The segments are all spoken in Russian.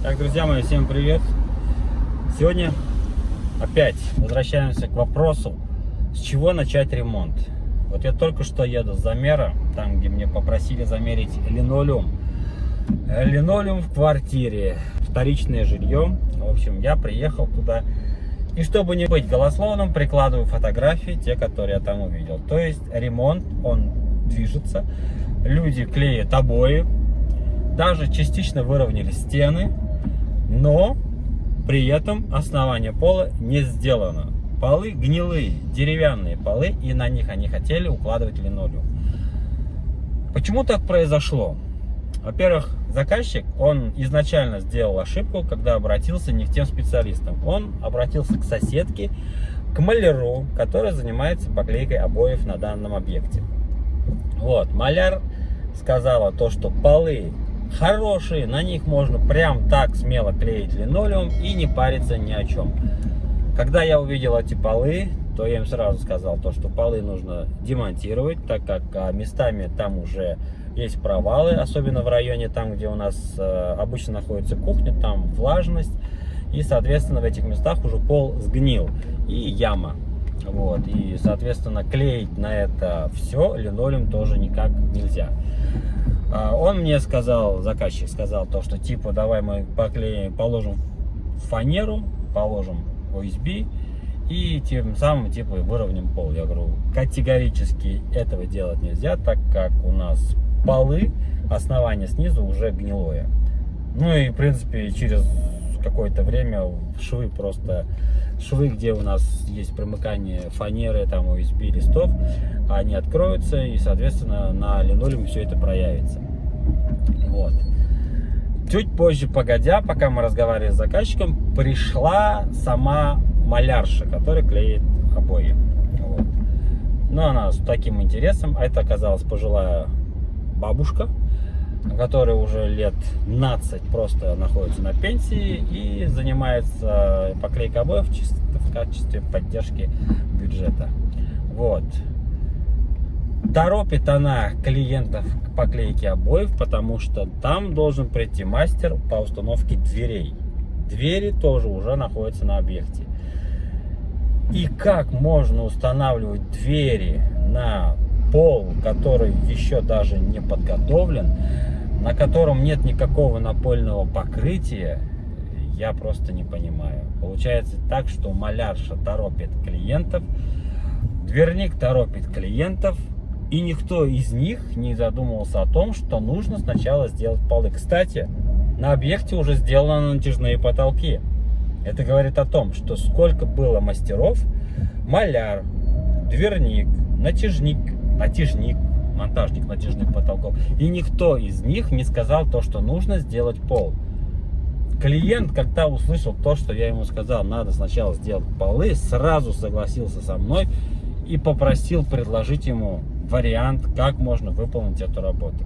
Так, друзья мои, всем привет! Сегодня опять возвращаемся к вопросу, с чего начать ремонт. Вот я только что еду с замера, там, где мне попросили замерить линолеум. Э, линолеум в квартире, вторичное жилье. В общем, я приехал туда. И чтобы не быть голословным, прикладываю фотографии, те, которые я там увидел. То есть ремонт, он движется. Люди клеят обои, даже частично выровняли стены, но при этом основание пола не сделано. Полы гнилые, деревянные полы, и на них они хотели укладывать линолеум. Почему так произошло? Во-первых, заказчик, он изначально сделал ошибку, когда обратился не к тем специалистам. Он обратился к соседке, к маляру, который занимается поклейкой обоев на данном объекте. Вот, маляр сказала то, что полы хорошие, на них можно прям так смело клеить линолеум и не париться ни о чем. Когда я увидел эти полы, то я им сразу сказал, то, что полы нужно демонтировать, так как а, местами там уже есть провалы, особенно в районе там, где у нас э, обычно находится кухня, там влажность, и, соответственно, в этих местах уже пол сгнил, и яма. Вот, и, соответственно, клеить на это все линолеум тоже никак нельзя. А, он мне сказал, заказчик сказал то, что типа давай мы поклеим, положим фанеру, положим OSB и тем самым типа выровняем пол. Я говорю, категорически этого делать нельзя, так как у нас полы, основание снизу уже гнилое. Ну и в принципе через какое-то время швы просто швы, где у нас есть примыкание фанеры, там USB листов, они откроются и, соответственно, на линолеуме все это проявится. Вот. Чуть позже, погодя, пока мы разговаривали с заказчиком, пришла сама малярша, которая клеит обои. Вот. Но она с таким интересом, а это оказалась пожилая бабушка, которая уже лет 15 просто находится на пенсии и занимается поклейкой обоев в качестве поддержки бюджета. Вот. Торопит она клиентов к поклейке обоев, потому что там должен прийти мастер по установке дверей. Двери тоже уже находятся на объекте. И как можно устанавливать двери на пол, который еще даже не подготовлен, на котором нет никакого напольного покрытия, я просто не понимаю. Получается так, что малярша торопит клиентов, дверник торопит клиентов, и никто из них не задумывался о том, что нужно сначала сделать полы. Кстати, на объекте уже сделаны натяжные потолки. Это говорит о том, что сколько было мастеров, маляр, дверник, натяжник, натяжник, монтажник натяжных потолков. И никто из них не сказал то, что нужно сделать пол. Клиент, когда услышал то, что я ему сказал, надо сначала сделать полы, сразу согласился со мной и попросил предложить ему вариант, как можно выполнить эту работу.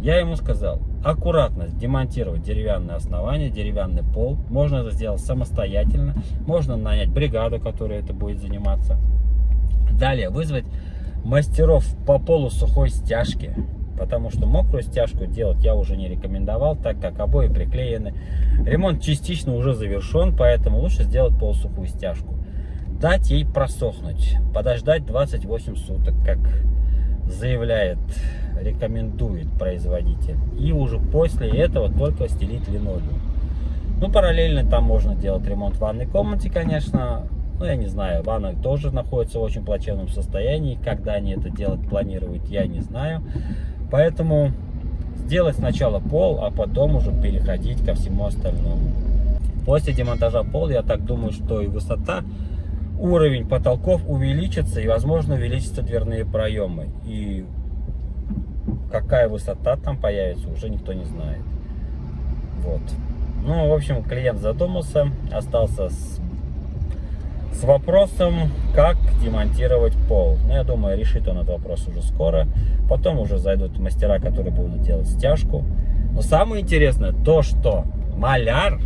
Я ему сказал, аккуратно демонтировать деревянное основание, деревянный пол. Можно это сделать самостоятельно. Можно нанять бригаду, которая это будет заниматься. Далее вызвать мастеров по полу сухой стяжки, потому что мокрую стяжку делать я уже не рекомендовал, так как обои приклеены. Ремонт частично уже завершен, поэтому лучше сделать полусухую стяжку. Дать ей просохнуть, подождать 28 суток, как заявляет, рекомендует производитель. И уже после этого только стелить линолеум. Ну, параллельно там можно делать ремонт в ванной комнате, конечно, ну, я не знаю, ванна тоже находится в очень плачевном состоянии. Когда они это делать планируют, я не знаю. Поэтому сделать сначала пол, а потом уже переходить ко всему остальному. После демонтажа пола, я так думаю, что и высота, уровень потолков увеличится и, возможно, увеличатся дверные проемы. И какая высота там появится, уже никто не знает. Вот. Ну, в общем, клиент задумался, остался с с вопросом, как демонтировать пол. Ну, я думаю, решит он этот вопрос уже скоро. Потом уже зайдут мастера, которые будут делать стяжку. Но самое интересное то, что маляр,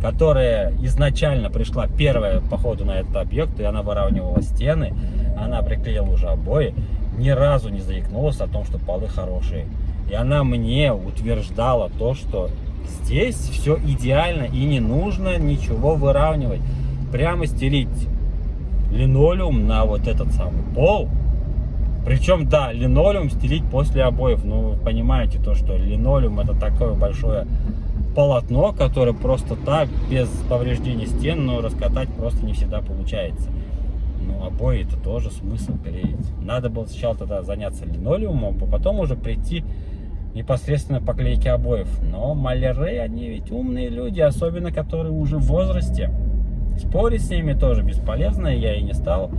которая изначально пришла первая по ходу на этот объект, и она выравнивала стены, она приклеила уже обои, ни разу не заикнулась о том, что полы хорошие. И она мне утверждала то, что Здесь все идеально и не нужно ничего выравнивать. Прямо стелить линолеум на вот этот самый пол. Причем, да, линолеум стелить после обоев. Ну, вы понимаете то, что линолеум это такое большое полотно, которое просто так, без повреждения стен, но раскатать просто не всегда получается. Ну, обои это тоже смысл клеить. Надо было сначала тогда заняться линолеумом, а потом уже прийти непосредственно по клейке обоев. Но маляры, они ведь умные люди, особенно которые уже в возрасте. Спорить с ними тоже бесполезно, я и не стал.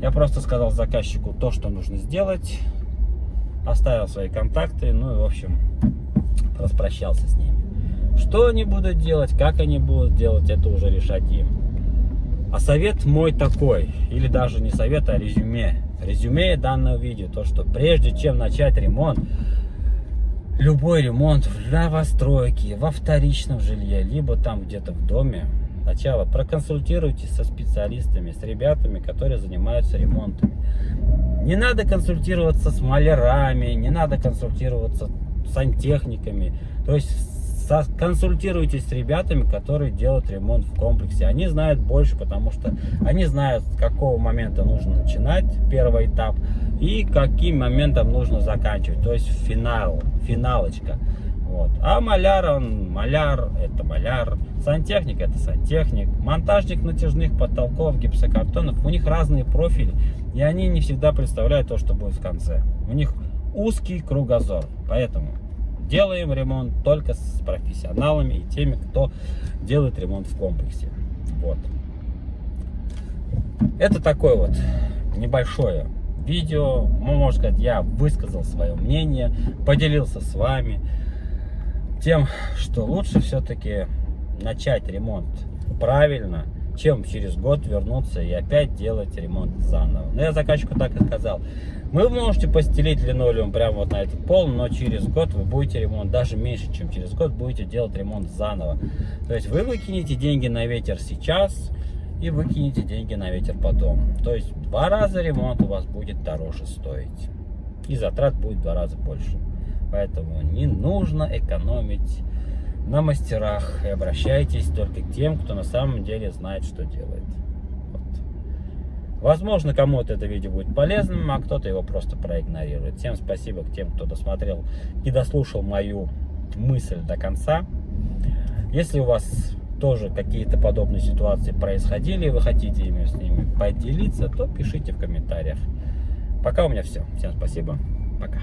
Я просто сказал заказчику то, что нужно сделать, оставил свои контакты, ну и в общем распрощался с ними. Что они будут делать, как они будут делать, это уже решать им. А совет мой такой, или даже не совет, а резюме. Резюме данного видео, то что прежде чем начать ремонт, любой ремонт в новостройке, во вторичном жилье, либо там где-то в доме, сначала проконсультируйтесь со специалистами, с ребятами, которые занимаются ремонтами. Не надо консультироваться с малярами, не надо консультироваться с сантехниками. То есть консультируйтесь с ребятами, которые делают ремонт в комплексе. Они знают больше, потому что они знают, с какого момента нужно начинать первый этап и каким моментом нужно заканчивать. То есть финал, финалочка. Вот. А маляр, он маляр, это маляр. Сантехник, это сантехник. Монтажник натяжных потолков, гипсокартонов. У них разные профили. И они не всегда представляют то, что будет в конце. У них узкий кругозор. Поэтому делаем ремонт только с профессионалами и теми, кто делает ремонт в комплексе. Вот. Это такое вот небольшое видео. Ну, можно сказать, я высказал свое мнение, поделился с вами тем, что лучше все-таки начать ремонт правильно, чем через год вернуться и опять делать ремонт заново. Но я заказчику так и сказал. Вы можете постелить линолеум прямо вот на этот пол, но через год вы будете ремонт, даже меньше, чем через год, будете делать ремонт заново. То есть вы выкинете деньги на ветер сейчас и выкинете деньги на ветер потом. То есть два раза ремонт у вас будет дороже стоить. И затрат будет в два раза больше. Поэтому не нужно экономить на мастерах и обращайтесь только к тем, кто на самом деле знает, что делает. Возможно, кому-то это видео будет полезным, а кто-то его просто проигнорирует. Всем спасибо к тем, кто досмотрел и дослушал мою мысль до конца. Если у вас тоже какие-то подобные ситуации происходили, и вы хотите ими с ними поделиться, то пишите в комментариях. Пока у меня все. Всем спасибо. Пока.